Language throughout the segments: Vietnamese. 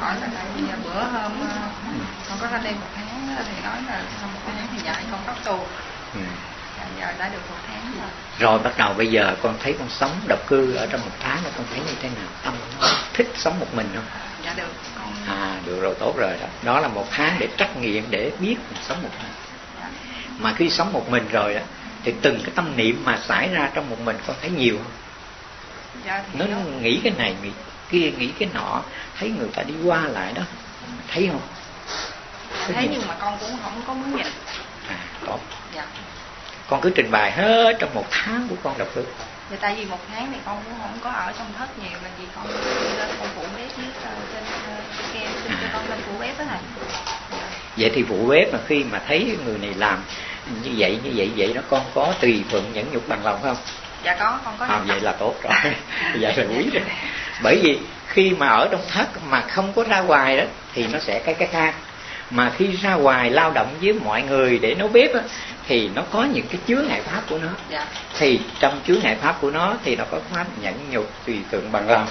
hỏi là tại vì bữa hôm ờ, con có lên một tháng thì nói là sau một tháng thì dạy con tóc tù ừ. giờ đã được một tháng rồi rồi bắt đầu bây giờ con thấy con sống độc cư ở trong một tháng rồi con thấy như thế nào tâm thích sống một mình không dạ được con... à được rồi tốt rồi đó đó là một tháng để trắc nghiệm để biết mình sống một mình dạ. mà khi sống một mình rồi đó thì từng cái tâm niệm mà xảy ra trong một mình con thấy nhiều không dạ, nó đó. nghĩ cái này nghĩ kia nghĩ cái nọ thấy người ta đi qua lại đó thấy không dạ, thấy nhưng mà con cũng không có muốn nhìn à tốt dạ con cứ trình bày hết trong một tháng của con đọc được Dạ tại vì một tháng thì con cũng không có ở trong thất nhiều là vì con lên con phụ bếp với uh, trên kem xin cho con lên phụ bếp đó thầy. Vậy thì phụ bếp mà khi mà thấy người này làm như vậy như vậy vậy nó con có tùy thuận nhẫn nhục bằng lòng không? Dạ có, con có. À, vậy là tốt rồi. vậy là quý rồi. Bởi vì khi mà ở trong thất mà không có ra ngoài đó thì nó sẽ cái cái khác. Mà khi ra ngoài lao động với mọi người để nấu bếp á, thì nó có những cái chứa ngại pháp của nó. Dạ. thì trong chứa ngại pháp của nó thì nó có pháp nhẫn nhục tùy tượng bằng lòng.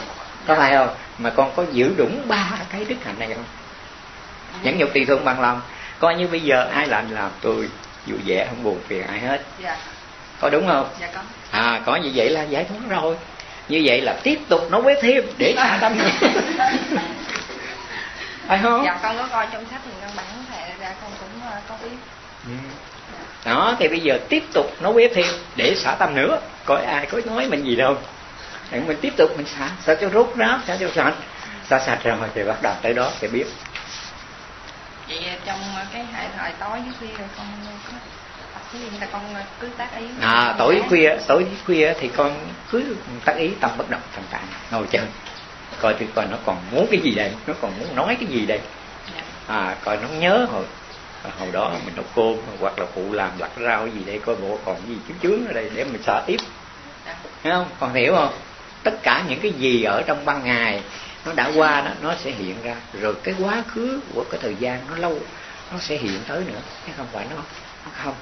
Có phải không? Mà con có giữ đúng ba cái đức hạnh này không? Nhẫn nhục tùy thương bằng lòng. Coi như bây giờ ai làm làm tôi vui vẻ không buồn phiền ai hết. Dạ. có đúng không? Dạ có. À có như vậy là giải thoát rồi như vậy là tiếp tục nấu bếp thêm để xả tâm phải không? Dạ con có coi trong sách thì căn bản thầy ra con cũng uh, có biết. Ừ. đó thì bây giờ tiếp tục nấu bếp thêm để xả tâm nữa. Coi ai có nói mình gì đâu. Thì mình tiếp tục mình xả. Xả cho rốt ráo xả cho sạch. Xả sạch rồi thì bắt đầu tới đó thì biết. Vậy trong cái hệ thời tối với khuya rồi con có là con cứ tác ý à tối khuya tối khuya thì con cứ tác ý tâm bất động thành tạng ngồi chơi coi thì coi nó còn muốn cái gì đây nó còn muốn nói cái gì đây. Dạ. à coi nó nhớ hồi hồi đó mình nấu cơm hoặc là phụ làm lặt rau gì đây coi bộ còn gì chướng chướng ở đây để mình xả tiếp. Dạ. thấy không? Còn hiểu không? Tất cả những cái gì ở trong ban ngày nó đã qua đó nó sẽ hiện ra. Rồi cái quá khứ của cái thời gian nó lâu nó sẽ hiện tới nữa. Chứ không? Phải nó nó không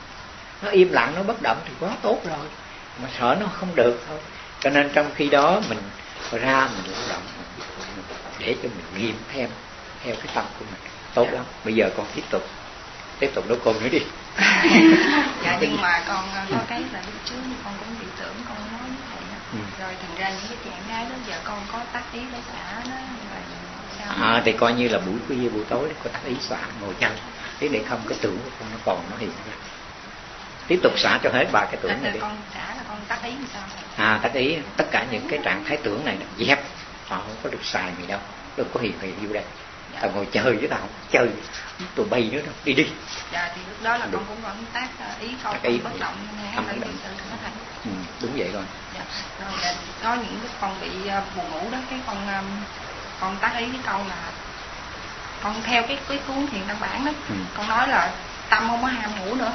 nó im lặng nó bất động thì quá tốt rồi. Mà sợ nó không được thôi. Cho nên trong khi đó mình ra mình lao động để cho mình nghiêm thêm theo cái tâm của mình. Tốt lắm. Bây giờ con tiếp tục. Tiếp tục nấu cơm nữa đi. Dạ nhưng mà con có cái là lúc trước con cũng bị tưởng con nói với thầy ừ. rồi thành ra những cái trạng thái đó giờ con có tác ý để xả nó sao? À thì coi như là buổi khuya buổi tối có tác ý xả ngồi chân thế để không cái tưởng của con nó còn nó hiện ra tiếp tục xả cho hết ba cái tưởng này đi. con xả là con tác ý làm sao? À tác ý tất cả những cái trạng thái tưởng này dẹp. Họ không có được xài gì đâu. Đâu có hiền hiền vô đây. Dạ. tao ngồi chơi với tao không chơi. Tụi bay nữa đâu đi đi. Dạ thì lúc đó là đúng. con cũng vẫn tác ờ, ý câu ý bất động âm bất động ừ, đúng vậy rồi. Dạ. rồi dạ, có những cái con bị ờ, buồn ngủ đó cái con con tác ý cái câu là con theo cái cái cuốn thiền căn bản đó. Ừ. con nói là tâm không có ham ngủ nữa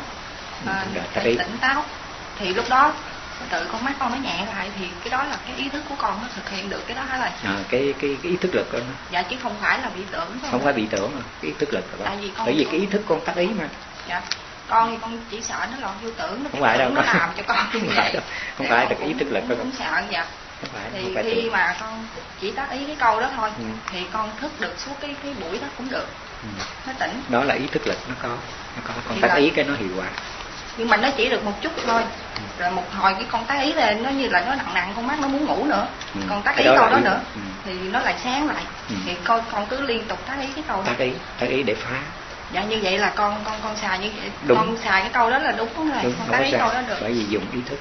à, tỉnh táo. Thì lúc đó tự con mắt con nó nhẹ lại thì cái đó là cái ý thức của con nó thực hiện được cái đó hả là à, cái cái cái ý thức lực đó. dạ chứ không phải là bị tưởng không, không phải bị tưởng mà cái ý thức lực tại vì con bởi vì cái ý thức con tác ý mà. Dạ con thì con chỉ sợ nó lọt vô tưởng nó không phải đâu. nó làm cho con không phải đâu. Không phải được ý thức lực đó cũng sợ dạ. Không phải, thì không phải khi tưởng. mà con chỉ tác ý cái câu đó thôi ừ. thì con thức được suốt cái cái buổi đó cũng được. Ừ. nó tỉnh. Đó là ý thức lực nó có. Nó có. Con tác ý cái nó hiệu quả nhưng mà nó chỉ được một chút thôi. Rồi một hồi cái con tác ý lên nó như là nó nặng nặng con mắt nó muốn ngủ nữa. Ừ. còn tác ý câu đó, đó nữa. ừ. thì nó lại sáng lại. Ừ. thì con con cứ liên tục tác ý cái câu đó. Tác ý tác ý để phá. Dạ như vậy là con con con xài như vậy. Đúng. con xài cái câu đó là đúng rồi. Đúng, con tác ý câu đó được. Bởi vì dùng ý thức.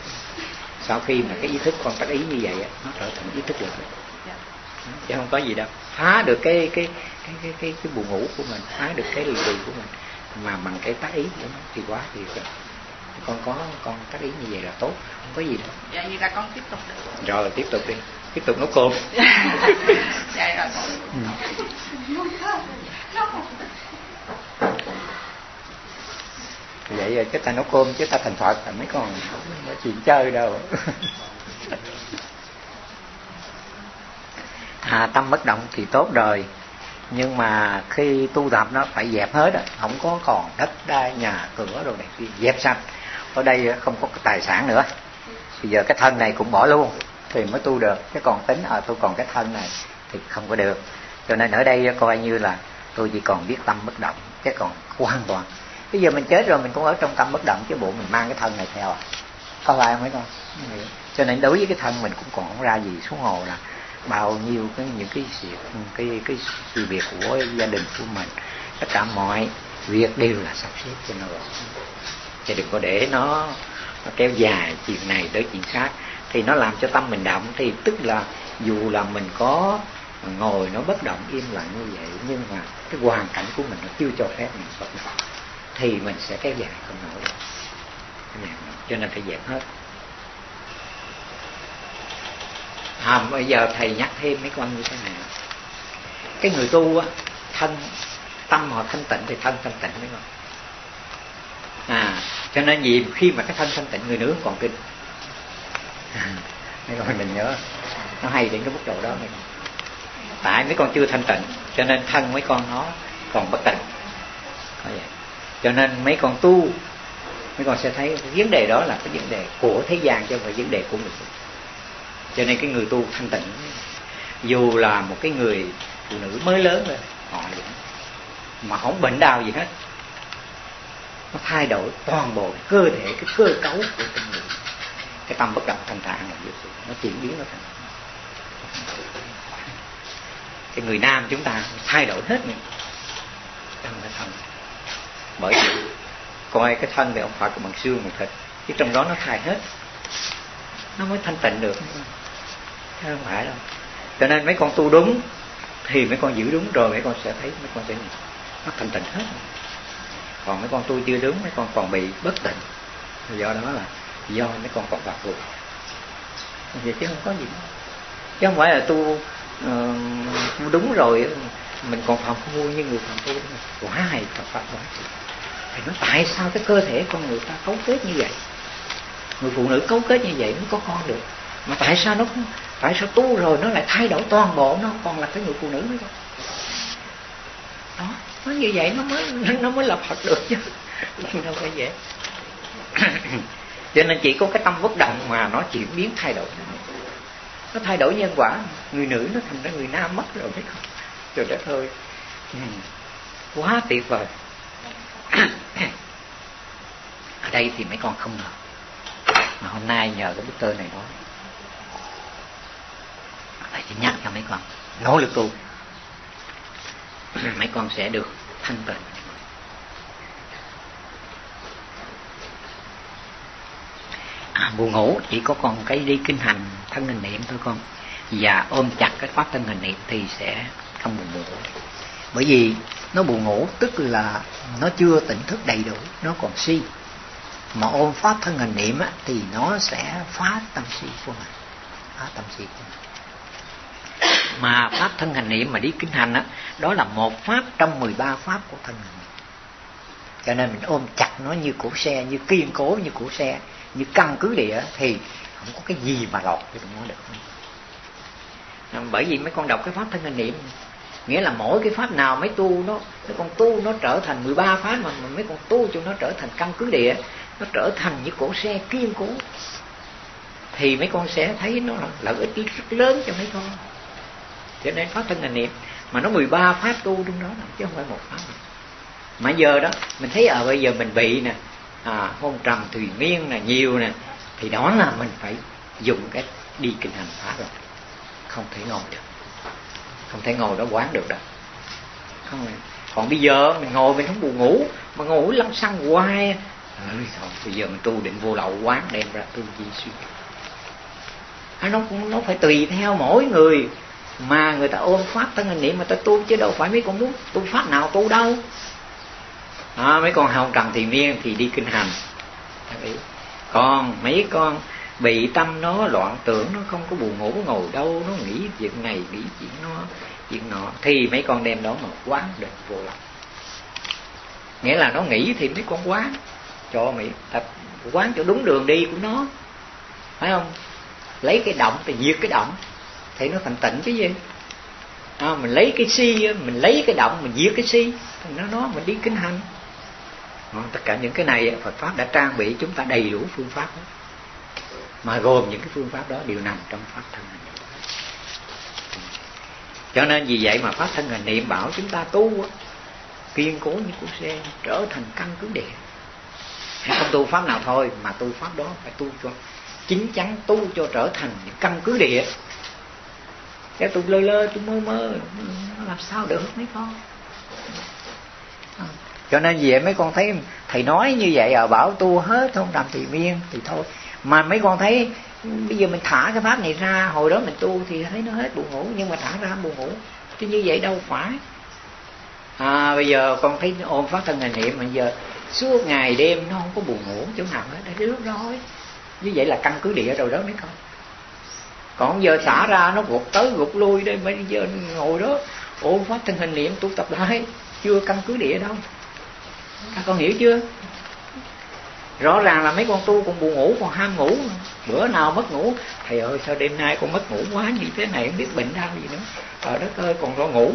Sau khi mà cái ý thức con tác ý như vậy nó trở thành ý thức được dạ. chứ không có gì đâu. Phá được cái cái cái cái cái, cái buồn ngủ của mình phá được cái lì của mình. Mà bằng cái tác ý của nó thì quá thì con có con tác ý như vậy là tốt không có gì đâu. Dạ vậy là con tiếp tục được. Rồi tiếp tục đi. Tiếp tục nấu cơm. Dạ rồi. Ừ. vậy rồi chúng ta nấu cơm chứ ta thành phật là mấy con nói chuyện chơi đâu. À tâm bất động thì tốt rồi. Nhưng mà khi tu tập nó phải dẹp hết á không có còn đất đai nhà cửa đồ này kia dẹp sạch ở đây không có tài sản nữa. Bây giờ cái thân này cũng bỏ luôn, thì mới tu được. Chứ còn tính à tôi còn cái thân này thì không có được. Cho nên ở đây coi như là tôi chỉ còn biết tâm bất động, cái còn hoàn toàn. Bây giờ mình chết rồi, mình cũng ở trong tâm bất động, chứ bộ mình mang cái thân này theo à? Có phải không mấy con? Cho nên đối với cái thân mình cũng còn không ra gì xuống hồ là bao nhiêu cái, những cái sự, cái cái sự việc của gia đình của mình, tất cả mọi việc đều là sắp xếp cho nó rồi chứ đừng có để nó, nó kéo dài chuyện này tới chuyện khác. Thì nó làm cho tâm mình động. Thì tức là dù là mình có ngồi nó bất động im lặng như vậy nhưng mà cái hoàn cảnh của mình nó chưa cho phép mình bất động thì mình sẽ kéo dài không nổi. Đâu cho nên phải dẹp hết. À, bây giờ thầy nhắc thêm mấy con như thế này. Cái người tu á thân tâm họ thanh tịnh thì thân thanh tịnh mấy con à cho nên gì? Khi mà cái thân thanh tịnh, người nữ còn kinh mấy con mình nhớ. Nó hay đến cái mức độ đó mấy con. Tại mấy con chưa thanh tịnh, cho nên thân mấy con nó còn bất tịnh. Cho nên mấy con tu, mấy con sẽ thấy vấn đề đó là cái vấn đề của thế gian chứ không phải vấn đề của người tu cho nên cái người tu thanh tịnh, dù là một cái người phụ nữ mới lớn rồi họ mà không bệnh đau gì hết nó thay đổi toàn bộ cơ thể, cái cơ cấu của con người. Cái tâm bất động thanh tạng là nó chuyển biến nó thành cái người nam chúng ta thay đổi hết mình. Tâm cái thân. Bởi vì coi cái thân thì ông Phật của bằng xương bằng thịt chứ trong đó nó thay hết. Nó mới thanh tịnh được. Chứ không phải đâu. Cho nên mấy con tu đúng, thì mấy con giữ đúng, rồi mấy con sẽ thấy, mấy con sẽ nó thanh tịnh hết còn mấy con tu chưa đúng mấy con còn bị bất tỉnh. Do đó là do mấy con còn bạc vụ vậy chứ không có gì. Chứ không phải là tu ờ, uh, đúng rồi mình còn phạm phu như người phạm phu quá hay phạm pháp quá thì nó tại sao cái cơ thể con người ta cấu kết như vậy? Người phụ nữ cấu kết như vậy mới có con được. Mà tại sao nó tại sao tu rồi nó lại thay đổi toàn bộ nó? Còn là cái người phụ nữ nữa không nó như vậy nó mới nó mới là phật được chứ. Đâu phải dễ. cho nên chỉ có cái tâm bất động mà nó chuyển biến thay đổi. Nó thay đổi nhân quả. Người nữ nó thành ra người nam mất rồi biết không? Trời đất ơi. Ừ. Quá tuyệt vời. Ở đây thì mấy con không ngờ. Mà hôm nay nhờ cái bức tơ này nói thầy chỉ nhắc cho mấy con. Nỗ lực tu. Mấy con sẽ được thanh tịnh. À, buồn ngủ chỉ có con cái đi kinh hành thân hình niệm thôi con. Và ôm chặt cái pháp thân hình niệm thì sẽ không buồn ngủ. Bởi vì nó buồn ngủ tức là nó chưa tỉnh thức đầy đủ nó còn si. Mà ôm pháp thân hình niệm á, thì nó sẽ phá tâm si của mình. Phá tâm si của mình mà pháp thân hành niệm mà đi kinh hành á đó là một pháp trong 13 pháp của thân hành cho nên mình ôm chặt nó như cổ xe như kiên cố như cổ xe như căn cứ địa thì không có cái gì mà lọt thì nó được. Bởi vì mấy con đọc cái pháp thân hành niệm nghĩa là mỗi cái pháp nào mấy tu nó mấy con tu nó trở thành 13 pháp mà, mà mấy con tu cho nó trở thành căn cứ địa nó trở thành như cổ xe kiên cố thì mấy con sẽ thấy nó là lợi ích rất lớn cho mấy con cho nên pháp thân là niệm. Mà nó 13 pháp tu trong đó chứ không phải một pháp nào. mà giờ đó mình thấy ở à, bây giờ mình bị nè à, hôn trầm thùy miên là nhiều nè thì đó là mình phải dùng cái đi kinh hành phá rồi. Không thể ngồi được. Không thể ngồi đó quán được đâu. Không còn bây giờ mình ngồi mình không buồn ngủ mà ngủ lăn xăng hoài. Ừ, thôi bây giờ mình tu định vô lậu quán đem ra tu di suy. À, nó cũng nó phải tùy theo mỗi người mà người ta ôm pháp thân hình niệm mà ta tu chứ đâu phải mấy con muốn tu pháp nào tu đâu. À, mấy con hồng trần thì miên thì đi kinh hành. Còn mấy con bị tâm nó loạn tưởng nó không có buồn ngủ ngồi đâu nó nghĩ việc này nghĩ chuyện nó chuyện nọ thì mấy con đem đó mà quán được vô lòng nghĩa là nó nghĩ thì mấy con quán. Cho mày tập quán cho đúng đường đi của nó. Phải không? Lấy cái động thì diệt cái động thì nó thành tịnh chứ gì? À, mình lấy cái si mình lấy cái động mình diệt cái si. Thì nó nó mình đi kinh hành. À, tất cả những cái này Phật pháp đã trang bị chúng ta đầy đủ phương pháp đó. mà gồm những cái phương pháp đó đều nằm trong pháp thân hành cho nên vì vậy mà pháp thân hành niệm bảo chúng ta tu kiên cố như củ xe trở thành căn cứ địa. Không tu pháp nào thôi mà tu pháp đó phải tu cho chính chắn tu cho trở thành những căn cứ địa cái tôi lơ lơ tôi mơ mơ. Làm sao được, mấy con? Ừ. Cho nên về mấy con thấy thầy nói như vậy à bảo tu hết, không làm thì miên, thì thôi. Mà mấy con thấy, bây giờ mình thả cái pháp này ra, hồi đó mình tu thì thấy nó hết buồn ngủ, nhưng mà thả ra buồn ngủ. Chứ như vậy đâu phải. À bây giờ con thấy ôm phát thân hình niệm mình giờ suốt ngày đêm nó không có buồn ngủ, chỗ nào hết. Đấy, lúc rồi như vậy là căn cứ địa rồi đó mấy con còn giờ xả ra nó gục tới gục lui đây bây giờ ngồi đó. Ôm phát thân hình niệm tu tập lại. Chưa căn cứ địa đâu. Các con hiểu chưa? Rõ ràng là mấy con tu còn buồn ngủ, còn ham ngủ. Bữa nào mất ngủ, thầy ơi, sao đêm nay con mất ngủ quá như thế này, không biết bệnh đau gì nữa. Trời đất ơi, còn lo ngủ.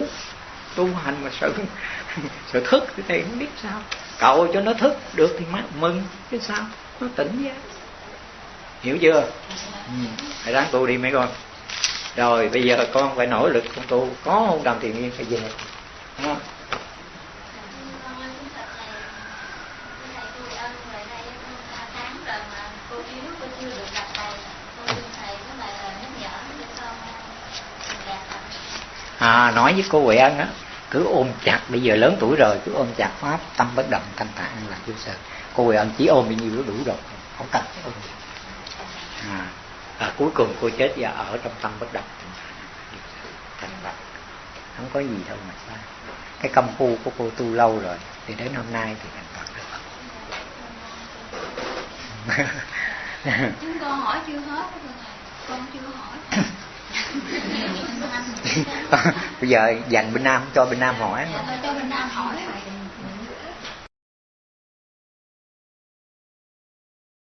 Tu hành mà sợ sợ thức thì thầy không biết sao. Cậu cho nó thức, được thì mừng, chứ sao? Nó tỉnh giác hiểu chưa? Ừ. hãy ráng tu đi mấy con. Rồi bây giờ con phải nỗ lực con tu. Có không đầm thiền nghiêng phải về. Đúng à, nói với cô Huệ Ân á cứ ôm chặt bây giờ lớn tuổi rồi cứ ôm chặt pháp tâm bất động thanh tạng là vô sợ cô Huệ Ân chỉ ôm bao nhiêu nó đủ rồi không cần ôm à, à, cuối cùng cô chết và ở trong tâm bất động. Thành bạch không có gì đâu mà sai cái công phu của cô tu lâu rồi thì đến hôm nay thì thành phật. Được chúng con hỏi chưa hết con chưa hỏi. Bây giờ dành bên nam cho bên nam hỏi. Dạ, cho bên nam hỏi